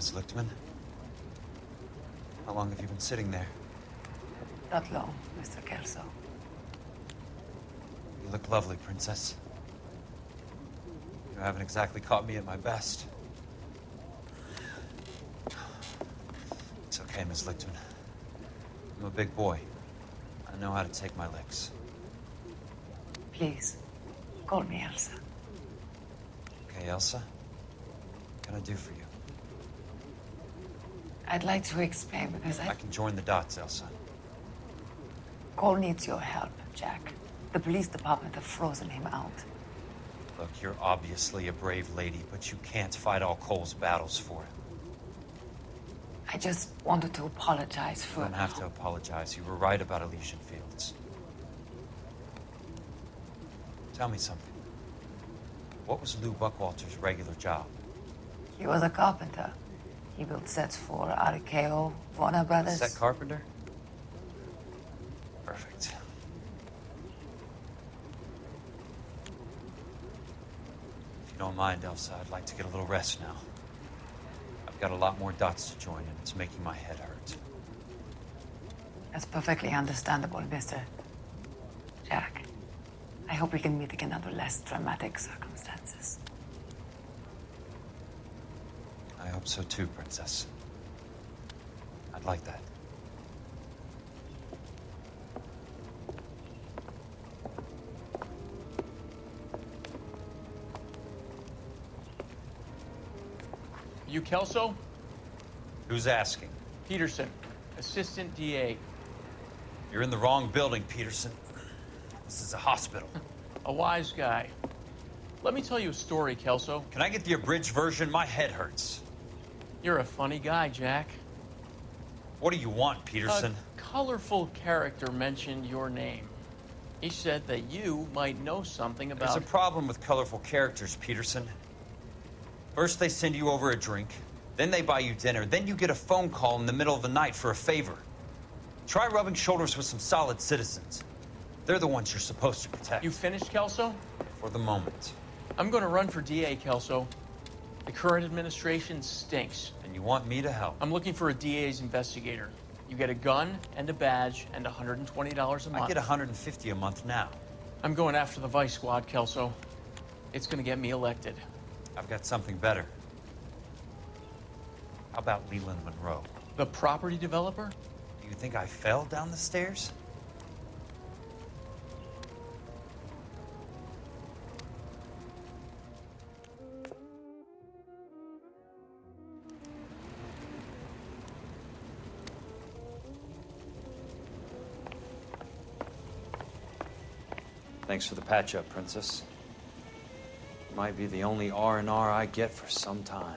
Miss Lichtman. How long have you been sitting there? Not long, Mr. Kelso. You look lovely, Princess. You haven't exactly caught me at my best. It's okay, Miss Lichtman. I'm a big boy. I know how to take my licks. Please, call me Elsa. Okay, Elsa? What can I do for you? I'd like to explain because I... I can join the dots, Elsa. Cole needs your help, Jack. The police department have frozen him out. Look, you're obviously a brave lady, but you can't fight all Cole's battles for him. I just wanted to apologize You for... don't have to apologize. You were right about Elysian Fields. Tell me something. What was Lou Buckwalter's regular job? He was a carpenter. He built sets for RKO, Warner Brothers. Set carpenter? Perfect. If you don't mind, Elsa, I'd like to get a little rest now. I've got a lot more dots to join, and it's making my head hurt. That's perfectly understandable, Mr. Jack. I hope we can meet again under less dramatic circumstances. I hope so too, Princess. I'd like that. You Kelso? Who's asking? Peterson, Assistant DA. You're in the wrong building, Peterson. This is a hospital. A wise guy. Let me tell you a story, Kelso. Can I get the abridged version? My head hurts. You're a funny guy, Jack. What do you want, Peterson? A colorful character mentioned your name. He said that you might know something about... There's a problem with colorful characters, Peterson. First, they send you over a drink, then they buy you dinner, then you get a phone call in the middle of the night for a favor. Try rubbing shoulders with some solid citizens. They're the ones you're supposed to protect. You finished, Kelso? For the moment. I'm going to run for DA, Kelso. The current administration stinks. And you want me to help? I'm looking for a DA's investigator. You get a gun and a badge and $120 a month. I get 150 a month now. I'm going after the Vice Squad, Kelso. It's going to get me elected. I've got something better. How about Leland Monroe? The property developer? Do you think I fell down the stairs? Thanks for the patch-up, Princess. Might be the only R&R I get for some time.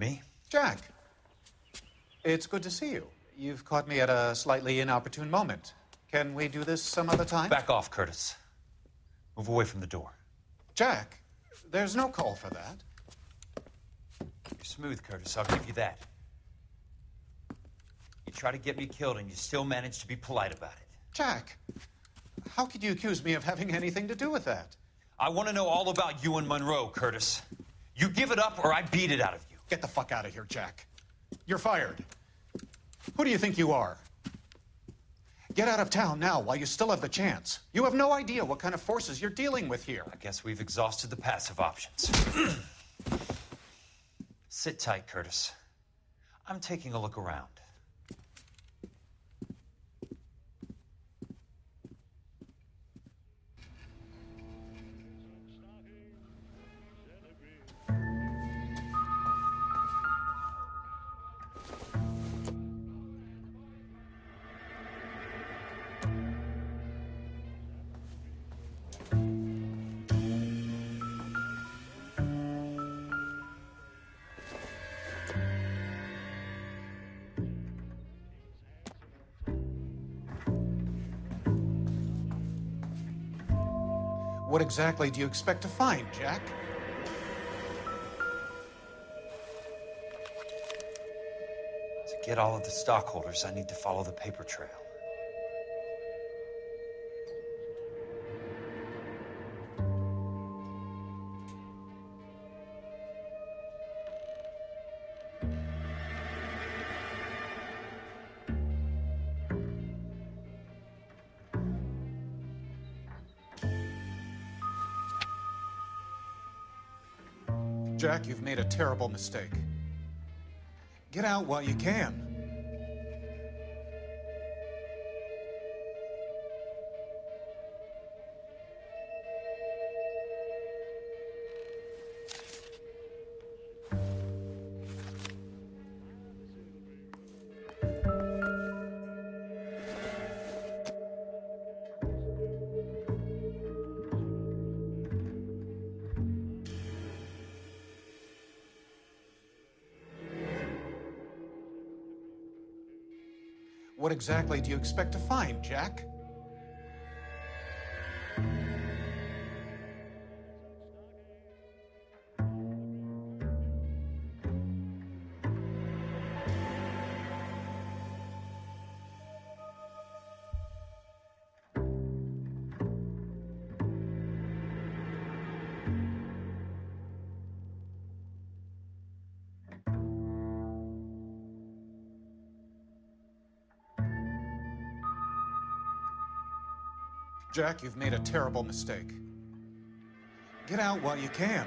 Me? Jack, it's good to see you. You've caught me at a slightly inopportune moment. Can we do this some other time? Back off, Curtis. Move away from the door. Jack, there's no call for that. You're smooth, Curtis. I'll give you that. You try to get me killed, and you still manage to be polite about it. Jack, how could you accuse me of having anything to do with that? I want to know all about you and Monroe, Curtis. You give it up, or I beat it out of you. Get the fuck out of here, Jack. You're fired. Who do you think you are? Get out of town now while you still have the chance. You have no idea what kind of forces you're dealing with here. I guess we've exhausted the passive options. Sit tight, Curtis. I'm taking a look around. What exactly do you expect to find, Jack? To get all of the stockholders, I need to follow the paper trail. You've made a terrible mistake. Get out while you can. Exactly do you expect to find, Jack? Jack, you've made a terrible mistake. Get out while you can.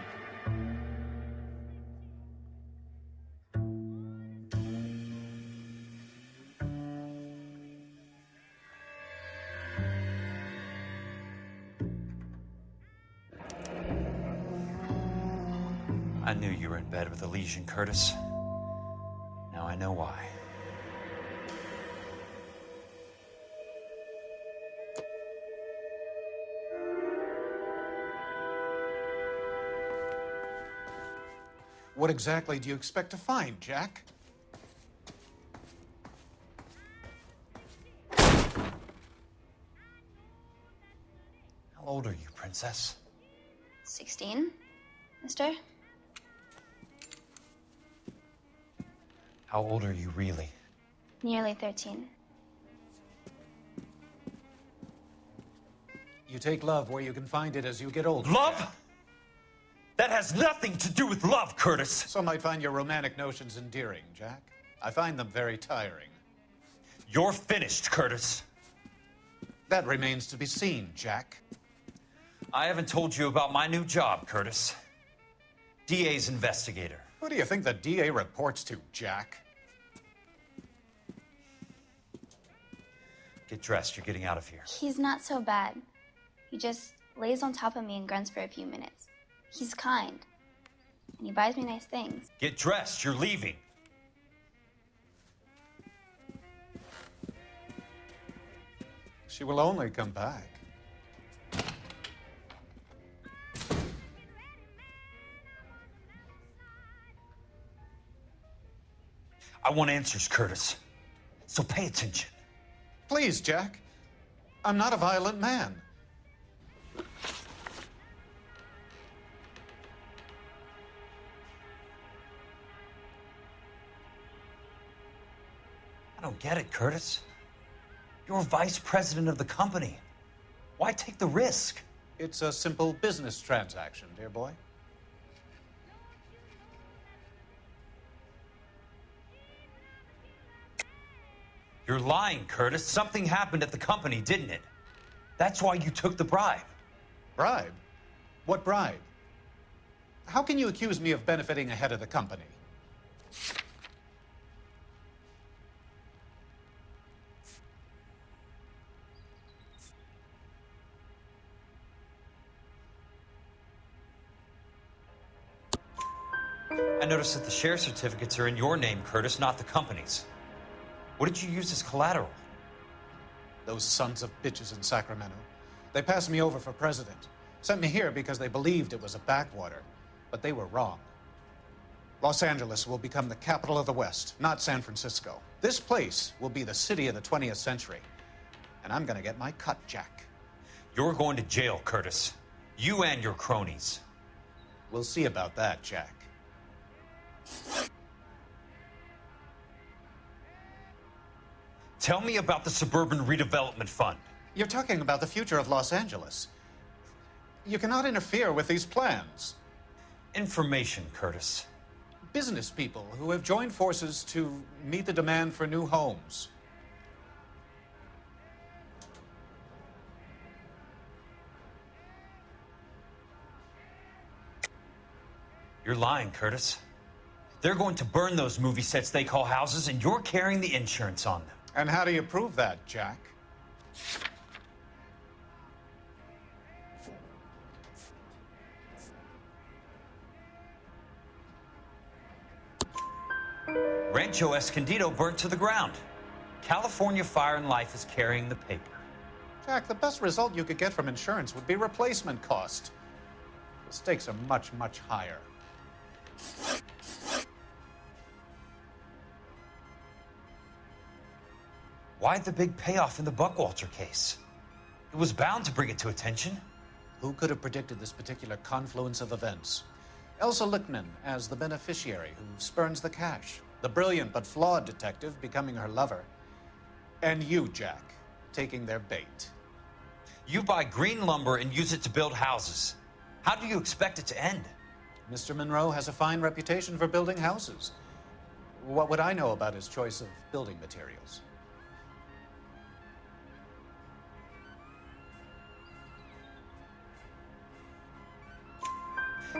I knew you were in bed with Elysian, Curtis. What exactly do you expect to find, Jack? How old are you, Princess? 16, mister? How old are you really? Nearly 13. You take love where you can find it as you get older. Love? That has nothing to do with love, Curtis. Some might find your romantic notions endearing, Jack. I find them very tiring. You're finished, Curtis. That remains to be seen, Jack. I haven't told you about my new job, Curtis. DA's investigator. Who do you think the DA reports to, Jack? Get dressed, you're getting out of here. He's not so bad. He just lays on top of me and grunts for a few minutes. He's kind. And he buys me nice things. Get dressed, you're leaving. She will only come back. I want answers, Curtis. So pay attention. Please, Jack. I'm not a violent man. Don't get it, Curtis. You're vice president of the company. Why take the risk? It's a simple business transaction, dear boy. You're lying, Curtis. Something happened at the company, didn't it? That's why you took the bribe. Bribe? What bribe? How can you accuse me of benefiting ahead of the company? I noticed that the share certificates are in your name, Curtis, not the company's. What did you use as collateral? Those sons of bitches in Sacramento. They passed me over for president. Sent me here because they believed it was a backwater. But they were wrong. Los Angeles will become the capital of the West, not San Francisco. This place will be the city of the 20th century. And I'm gonna get my cut, Jack. You're going to jail, Curtis. You and your cronies. We'll see about that, Jack. Tell me about the Suburban Redevelopment Fund. You're talking about the future of Los Angeles. You cannot interfere with these plans. Information, Curtis. Business people who have joined forces to meet the demand for new homes. You're lying, Curtis. They're going to burn those movie sets they call houses, and you're carrying the insurance on them. And how do you prove that, Jack? Rancho Escondido burnt to the ground. California Fire and Life is carrying the paper. Jack, the best result you could get from insurance would be replacement cost. The stakes are much, much higher. Why the big payoff in the Buckwalter case? It was bound to bring it to attention. Who could have predicted this particular confluence of events? Elsa Lichtman as the beneficiary who spurns the cash, the brilliant but flawed detective becoming her lover, and you, Jack, taking their bait. You buy green lumber and use it to build houses. How do you expect it to end? Mr. Monroe has a fine reputation for building houses. What would I know about his choice of building materials?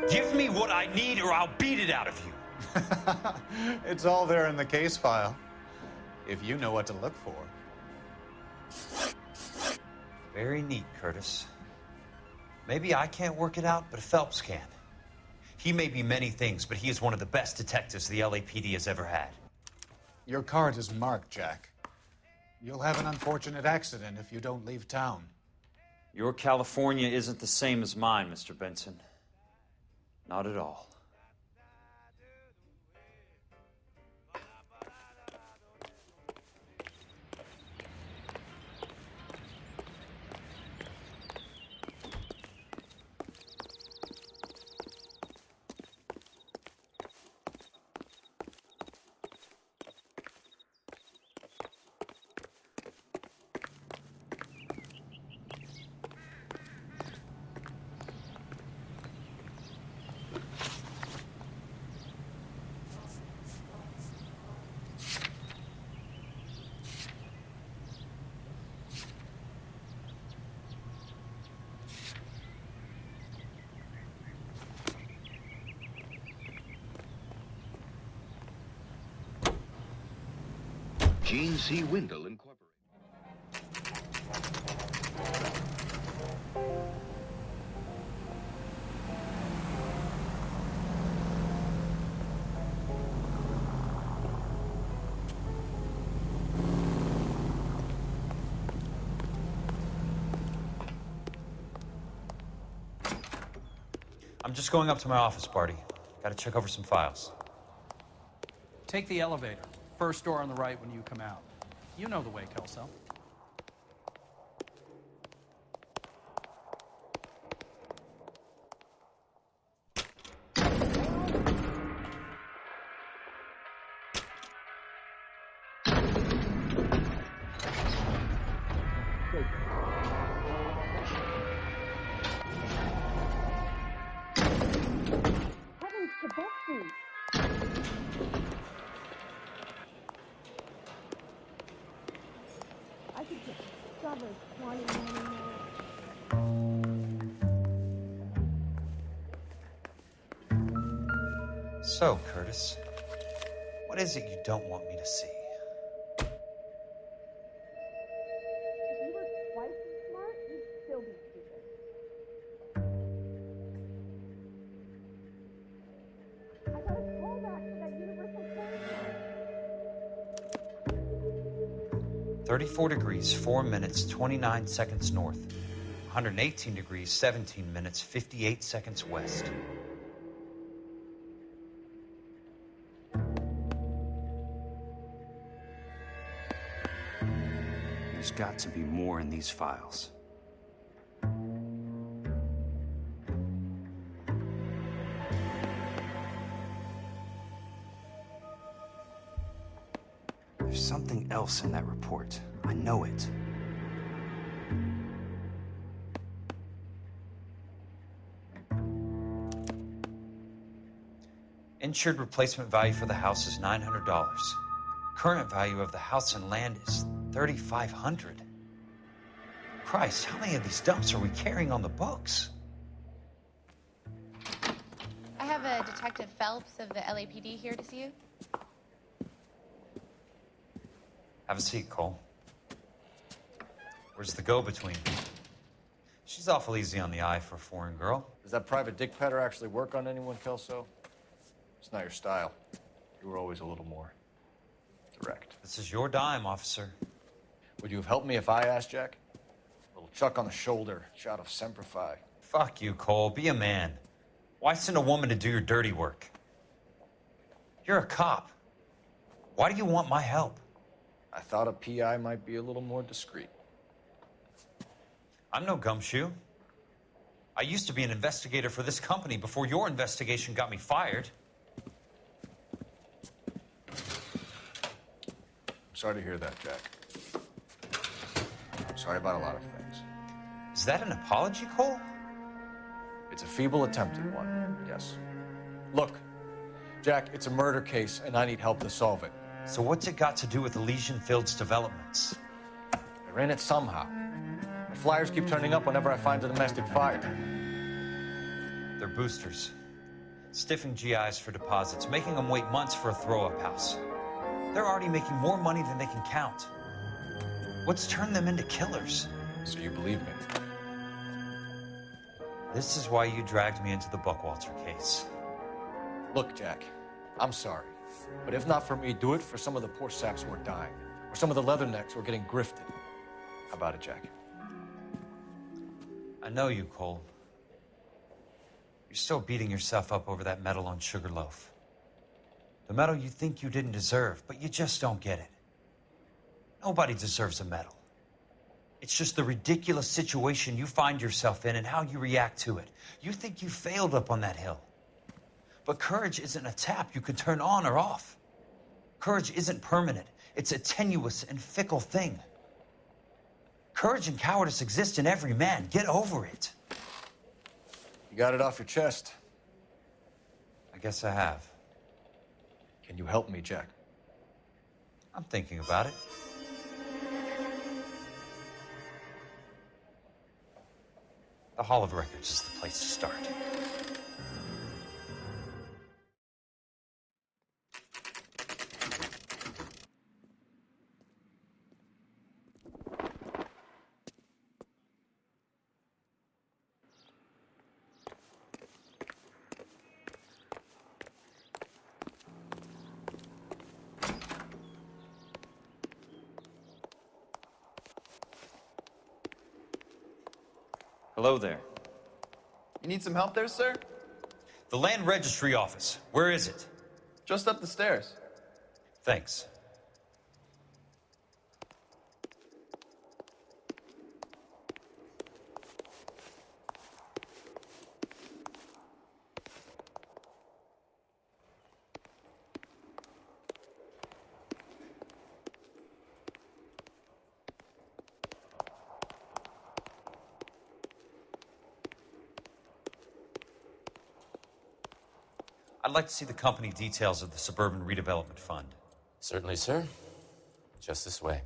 Give me what I need or I'll beat it out of you. it's all there in the case file, if you know what to look for. Very neat, Curtis. Maybe I can't work it out, but Phelps can. He may be many things, but he is one of the best detectives the LAPD has ever had. Your card is marked, Jack. You'll have an unfortunate accident if you don't leave town. Your California isn't the same as mine, Mr. Benson. Not at all. Gene C. Windle Incorporated. I'm just going up to my office party. Gotta check over some files. Take the elevator. First door on the right when you come out. You know the way, Kelso. So, Curtis, what is it you don't want me to see? If you were twice as smart, you'd still be stupid. I got a callback for that universal code. 34 degrees, 4 minutes, 29 seconds north. 118 degrees, 17 minutes, 58 seconds west. Got to be more in these files. There's something else in that report. I know it. Insured replacement value for the house is $900. Current value of the house and land is 3500 Christ, how many of these dumps are we carrying on the books? I have a Detective Phelps of the LAPD here to see you. Have a seat, Cole. Where's the go-between? She's awful easy on the eye for a foreign girl. Does that private dick petter actually work on anyone, Kelso? It's not your style. You were always a little more direct. This is your dime, officer. Would you have helped me if I asked, Jack? A little chuck on the shoulder, shot of Semper Fi. Fuck you, Cole. Be a man. Why send a woman to do your dirty work? You're a cop. Why do you want my help? I thought a PI might be a little more discreet. I'm no gumshoe. I used to be an investigator for this company before your investigation got me fired. I'm sorry to hear that, Jack. Sorry about a lot of things. Is that an apology, Cole? It's a feeble attempt at one, yes. Look, Jack, it's a murder case, and I need help to solve it. So what's it got to do with Elysian Fields developments? They're in it somehow. The flyers keep turning up whenever I find a domestic fire. They're boosters. Stiffing GIs for deposits, making them wait months for a throw-up house. They're already making more money than they can count. What's turned them into killers? So you believe me? This is why you dragged me into the Buckwalter case. Look, Jack, I'm sorry. But if not for me, do it for some of the poor saps who are dying, or some of the leathernecks who are getting grifted. How about it, Jack? I know you, Cole. You're still beating yourself up over that medal on Sugarloaf. The medal you think you didn't deserve, but you just don't get it. Nobody deserves a medal. It's just the ridiculous situation you find yourself in and how you react to it. You think you failed up on that hill. But courage isn't a tap you can turn on or off. Courage isn't permanent, it's a tenuous and fickle thing. Courage and cowardice exist in every man. Get over it. You got it off your chest. I guess I have. Can you help me, Jack? I'm thinking about it. The Hall of Records is the place to start. Hello there. You need some help there, sir? The Land Registry Office. Where is it? Just up the stairs. Thanks. Like to see the company details of the Suburban Redevelopment Fund. Certainly, sir. Just this way.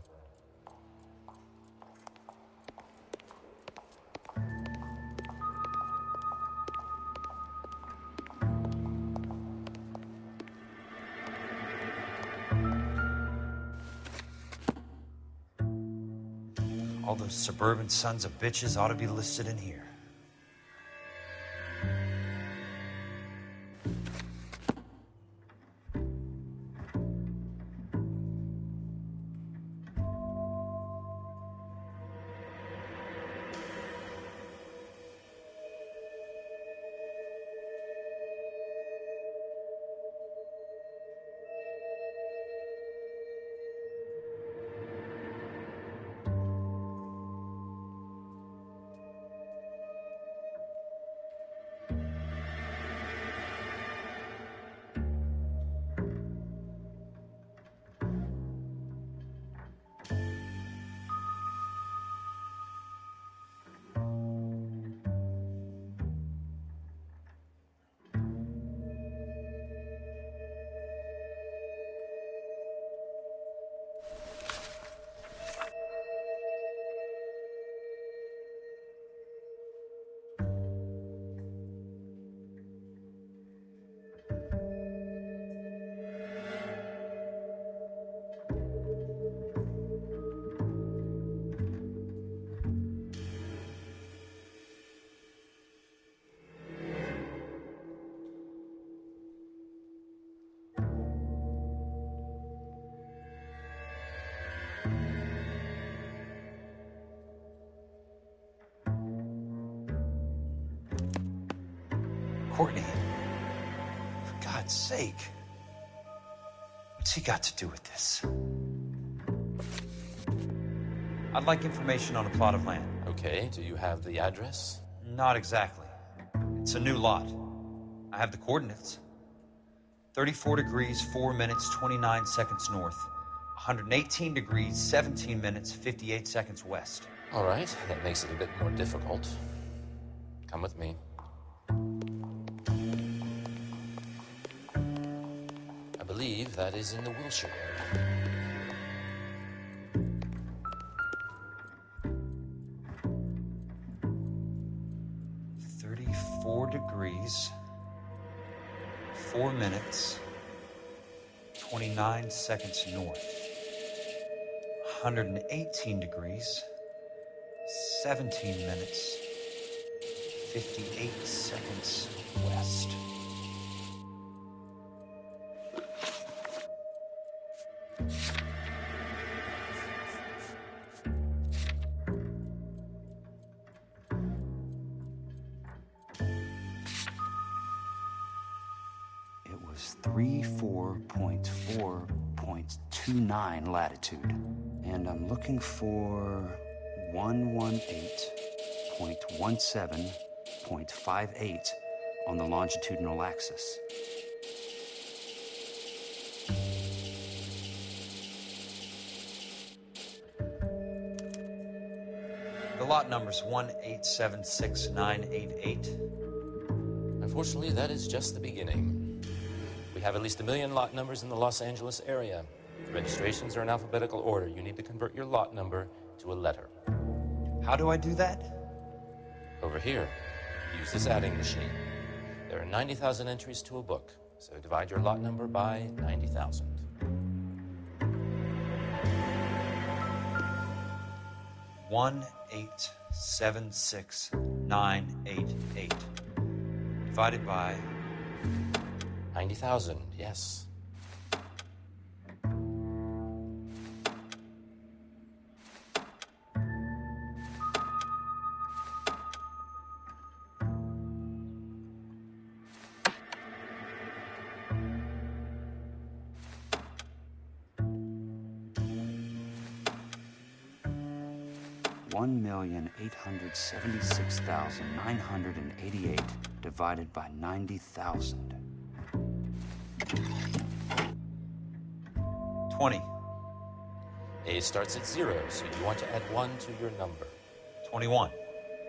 All those suburban sons of bitches ought to be listed in here. Courtney, for God's sake, what's he got to do with this? I'd like information on a plot of land. Okay, do you have the address? Not exactly. It's a new lot. I have the coordinates 34 degrees, 4 minutes, 29 seconds north, 118 degrees, 17 minutes, 58 seconds west. All right, that makes it a bit more difficult. Come with me. Believe that is in the Wilshire. Thirty-four degrees, four minutes, twenty-nine seconds north. One hundred and eighteen degrees, seventeen minutes, fifty-eight seconds west. Looking for 118.17.58 on the longitudinal axis. The lot number's 1876988. Unfortunately, that is just the beginning. We have at least a million lot numbers in the Los Angeles area. Registrations are in alphabetical order. You need to convert your lot number to a letter. How do I do that? Over here, use this adding machine. There are 90,000 entries to a book, so divide your lot number by 90,000. One eight seven six nine eight eight divided by 90,000, yes. 176,988 divided by 90,000. 20. A starts at zero, so you want to add one to your number. 21.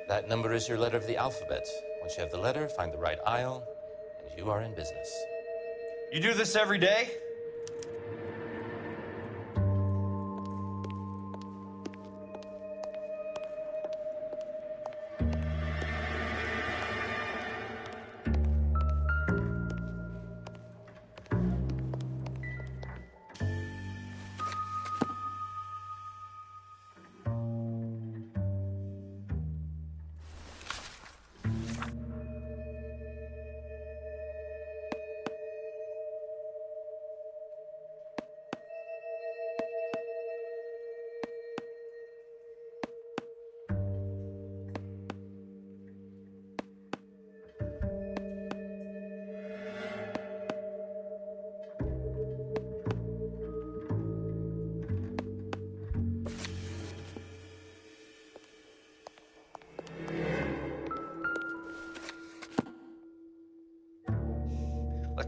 That number is your letter of the alphabet. Once you have the letter, find the right aisle, and you are in business. You do this every day?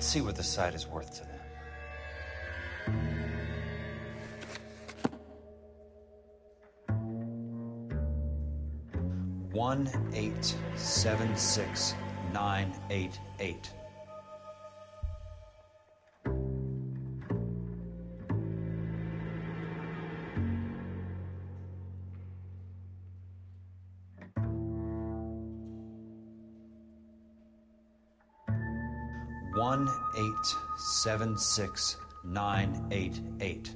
Let's see what the site is worth to them. One eight seven six nine eight eight. Seven six nine eight eight.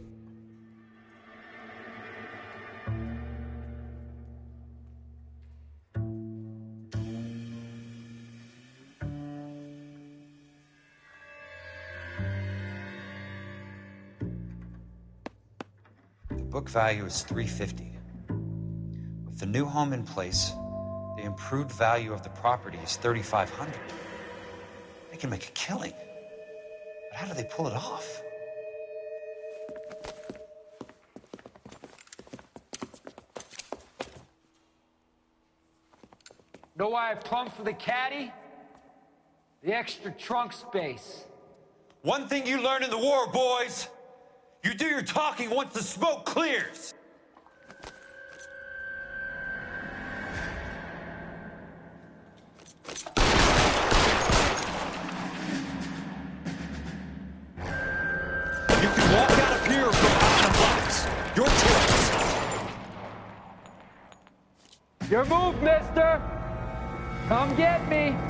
The book value is 350. With the new home in place, the improved value of the property is 3500. They can make a killing. But how do they pull it off? Know why I plumbed for the caddy? The extra trunk space. One thing you learn in the war, boys you do your talking once the smoke clears. Me!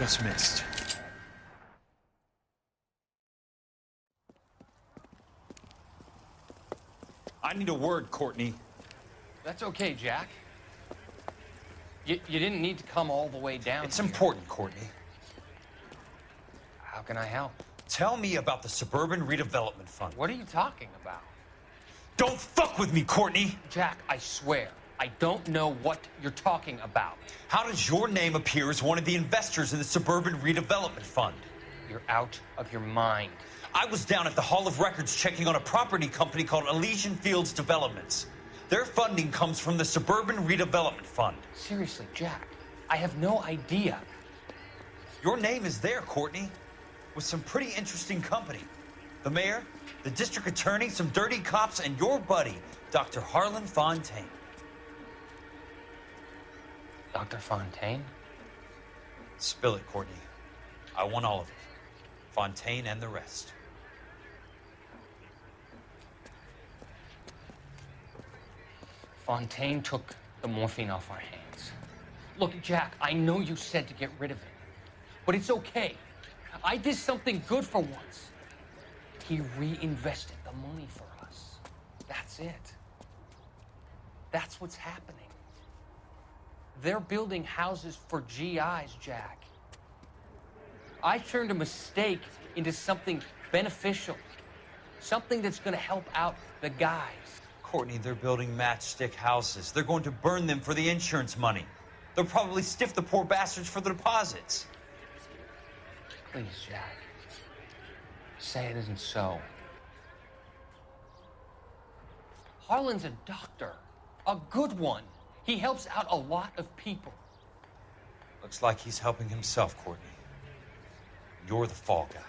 Just missed. I need a word, Courtney. That's okay, Jack. You, you didn't need to come all the way down. It's here. important, Courtney. How can I help? Tell me about the Suburban Redevelopment Fund. What are you talking about? Don't fuck with me, Courtney! Jack, I swear, I don't know what you're talking about. How does your name appear as one of the investors in the Suburban Redevelopment Fund? You're out of your mind. I was down at the Hall of Records checking on a property company called Elysian Fields Developments. Their funding comes from the Suburban Redevelopment Fund. Seriously, Jack, I have no idea. Your name is there, Courtney, with some pretty interesting company. The mayor, the district attorney, some dirty cops, and your buddy, Dr. Harlan Fontaine. Dr. Fontaine? Spill it, Courtney. I want all of it. Fontaine and the rest. Fontaine took the morphine off our hands. Look, Jack, I know you said to get rid of it, but it's okay. I did something good for once. He reinvested the money for us. That's it. That's what's happening. They're building houses for GIs, Jack. I turned a mistake into something beneficial. Something that's gonna help out the guys. Courtney, they're building matchstick houses. They're going to burn them for the insurance money. They'll probably stiff the poor bastards for the deposits. Please, Jack. Say it isn't so. Harlan's a doctor, a good one. He helps out a lot of people. Looks like he's helping himself, Courtney. You're the fall guy.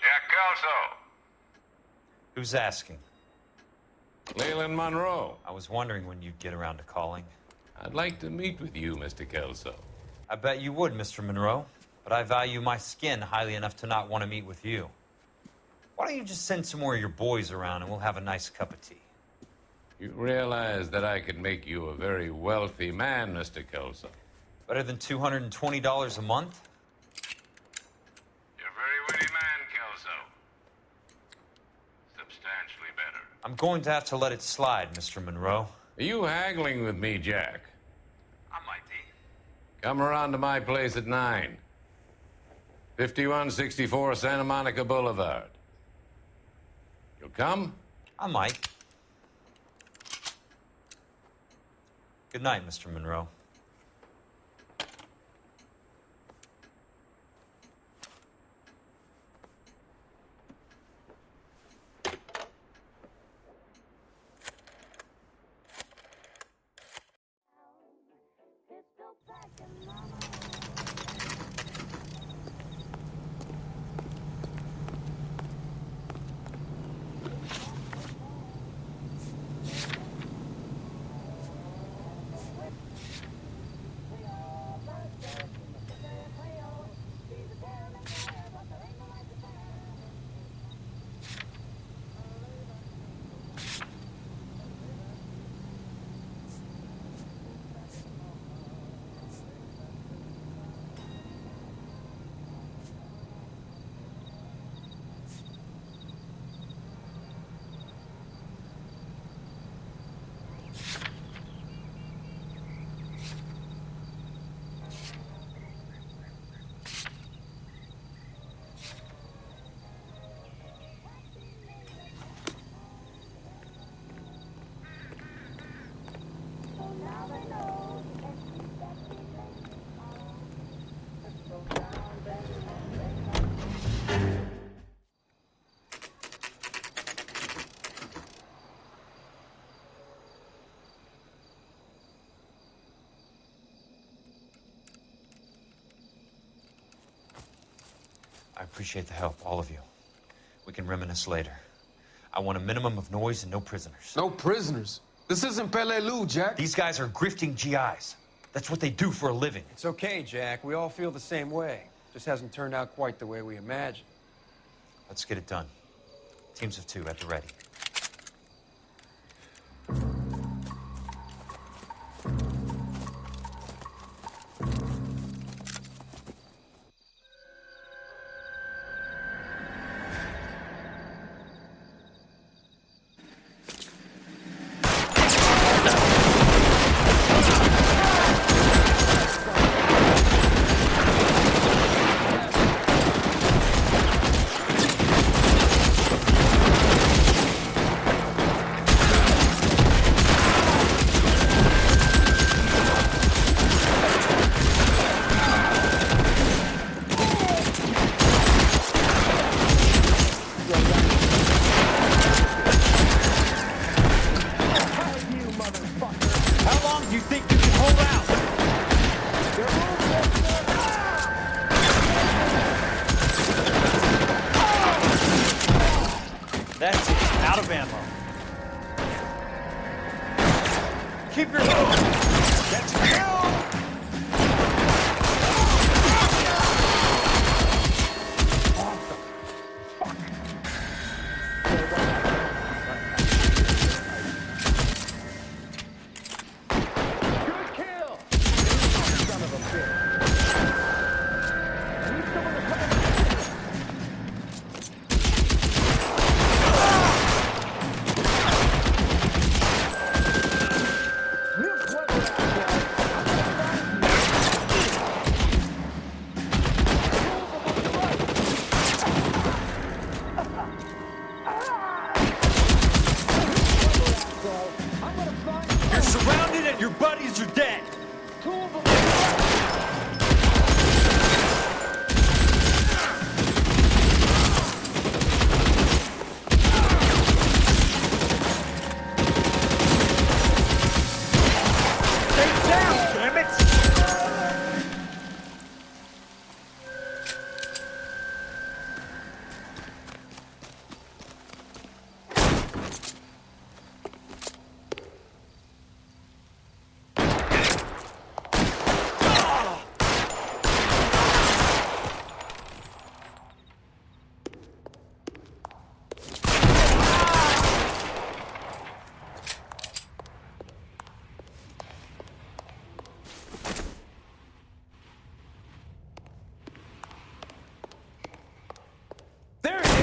Jack Kelso. Asking? Leland Monroe. I was wondering when you'd get around to calling. I'd like to meet with you, Mr. Kelso. I bet you would, Mr. Monroe. But I value my skin highly enough to not want to meet with you. Why don't you just send some more of your boys around and we'll have a nice cup of tea? You realize that I could make you a very wealthy man, Mr. Kelso. Better than $220 a month? You're a very witty man, Kelso. Substantially better. I'm going to have to let it slide, Mr. Monroe. Are you haggling with me, Jack? I might be. Come around to my place at 9. 5164 Santa Monica Boulevard. You'll come? I might. Good night, Mr. Monroe. Appreciate the help, all of you. We can reminisce later. I want a minimum of noise and no prisoners. No prisoners? This isn't Peleliu, Jack. These guys are grifting GIs. That's what they do for a living. It's okay, Jack. We all feel the same way. Just hasn't turned out quite the way we imagined. Let's get it done. Teams of two at the ready. Keep your move. That's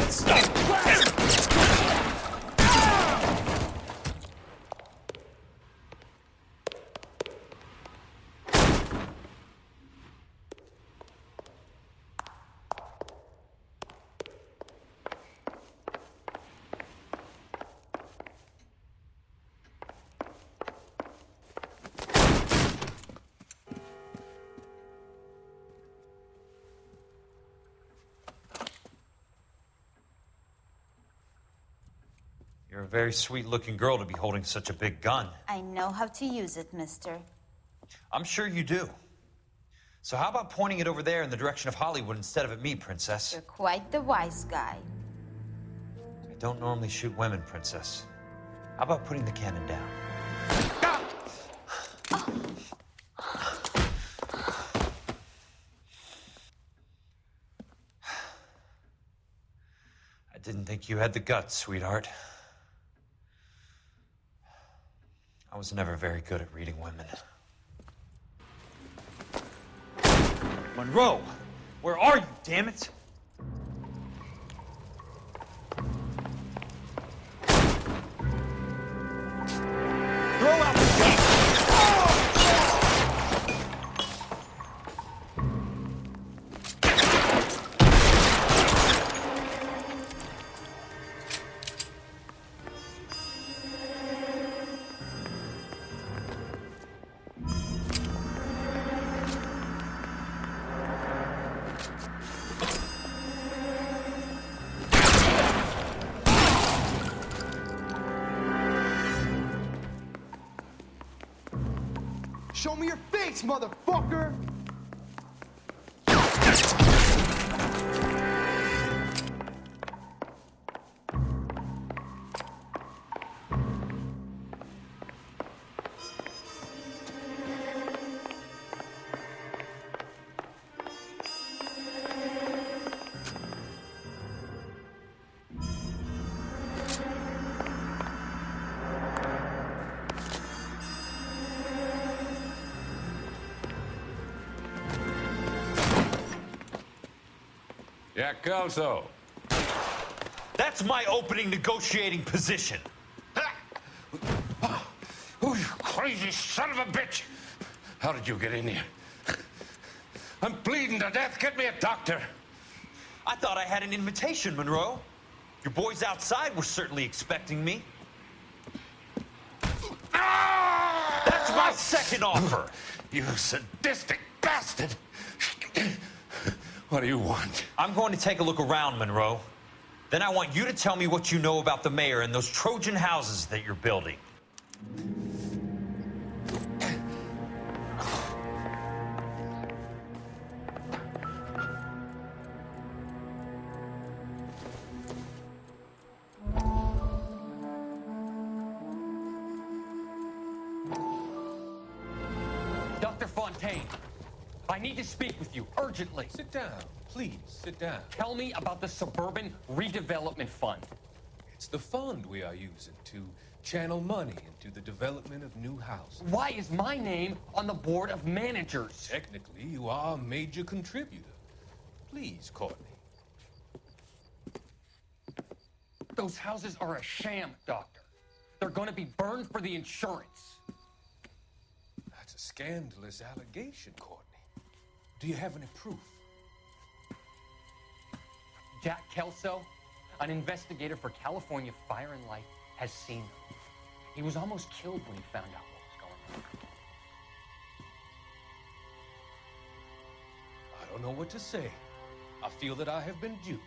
There a very sweet looking girl to be holding such a big gun. I know how to use it, mister. I'm sure you do. So, how about pointing it over there in the direction of Hollywood instead of at me, Princess? You're quite the wise guy. I don't normally shoot women, Princess. How about putting the cannon down? I didn't think you had the guts, sweetheart. I was never very good at reading women. Monroe! Where are you, damn it? Show me your face, motherfucker! Jack Kelso. That's my opening negotiating position. Oh, you crazy son of a bitch! How did you get in here? I'm bleeding to death. Get me a doctor. I thought I had an invitation, Monroe. Your boys outside were certainly expecting me. That's my second offer. You sadistic bastard! What do you want? I'm going to take a look around, Monroe. Then I want you to tell me what you know about the mayor and those Trojan houses that you're building. Dr. Fontaine, I need to speak with you urgently. Sit down. Please, sit down. Tell me about the Suburban Redevelopment Fund. It's the fund we are using to channel money into the development of new houses. Why is my name on the board of managers? Technically, you are a major contributor. Please, Courtney. Those houses are a sham, Doctor. They're going to be burned for the insurance. That's a scandalous allegation, Courtney. Do you have any proof? Jack Kelso, an investigator for California Fire and Life, has seen them. He was almost killed when he found out what was going on. I don't know what to say. I feel that I have been duped.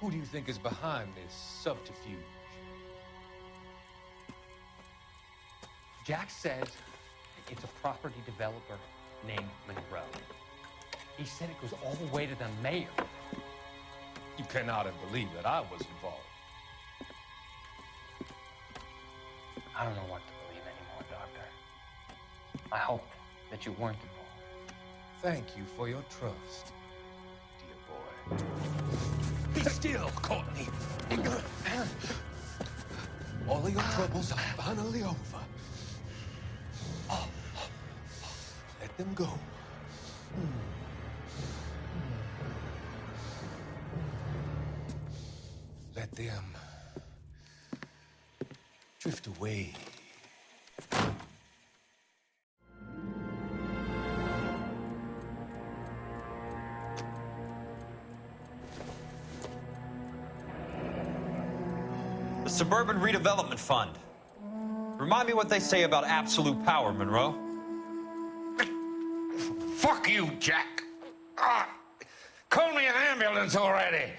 Who do you think is behind this subterfuge? Jack says It's a property developer named Monroe. He said it goes all the way to the mayor. You cannot have believed that I was involved. I don't know what to believe anymore, Doctor. I hope that you weren't involved. Thank you for your trust, dear boy. Be still, Courtney. All of your troubles are finally over. Them go. Let them drift away. The Suburban Redevelopment Fund. Remind me what they say about absolute power, Monroe. Fuck you, Jack. Ah, call me an ambulance already.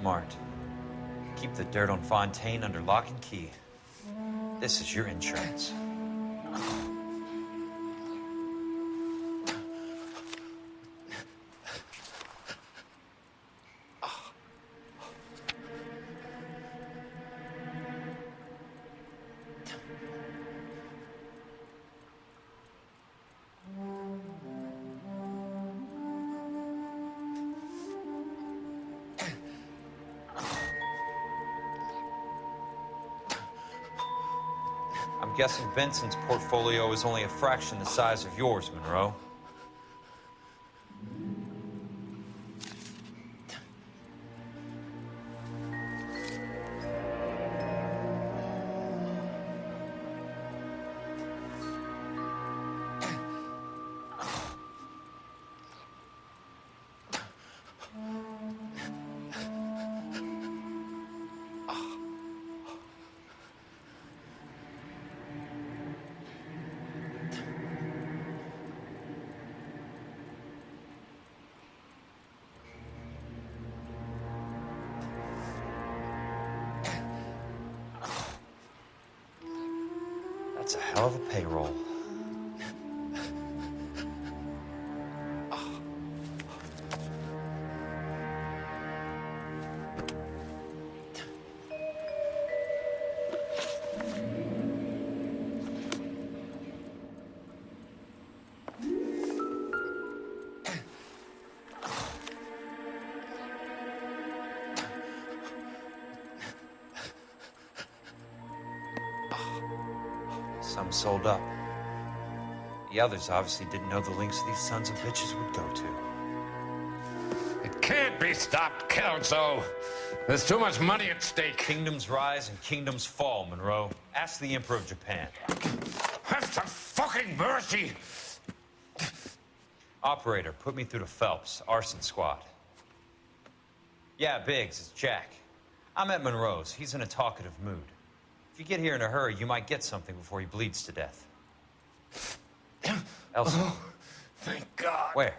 Smart. Keep the dirt on Fontaine under lock and key. This is your insurance. Guessing Benson's portfolio is only a fraction the size of yours, Monroe. That's a hell of a payroll. Up. The others obviously didn't know the links these sons of bitches would go to. It can't be stopped, Kelso. There's too much money at stake. Kingdoms rise and kingdoms fall, Monroe. Ask the Emperor of Japan. Have some fucking mercy! Operator, put me through to Phelps, arson squad. Yeah, Biggs, it's Jack. I'm at Monroe's. He's in a talkative mood. If you get here in a hurry, you might get something before he bleeds to death. Elsa. Oh, thank God. Where?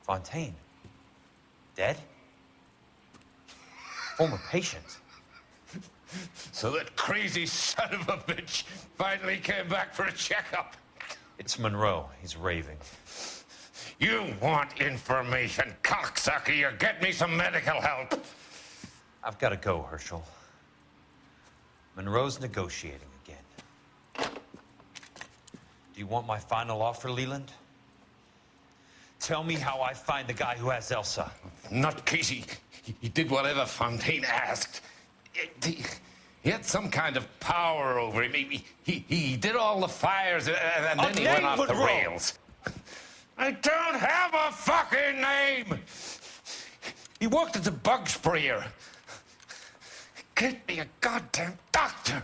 Fontaine. Dead? Former patient. So that crazy son of a bitch finally came back for a checkup. It's Monroe. He's raving. You want information, cocksucker. You get me some medical help. I've got to go, Herschel. Monroe's negotiating again. Do you want my final offer, Leland? Tell me how I find the guy who has Elsa. Not Casey. He, he did whatever Fontaine asked. It- he, he had some kind of power over him. He, he, he did all the fires and, and then he went off the roll. rails. I don't have a fucking name. He worked as a bug sprayer. Get me a goddamn doctor.